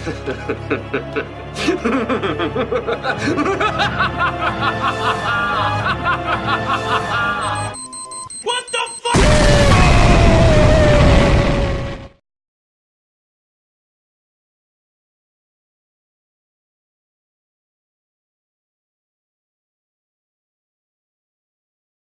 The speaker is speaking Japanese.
ハハハハ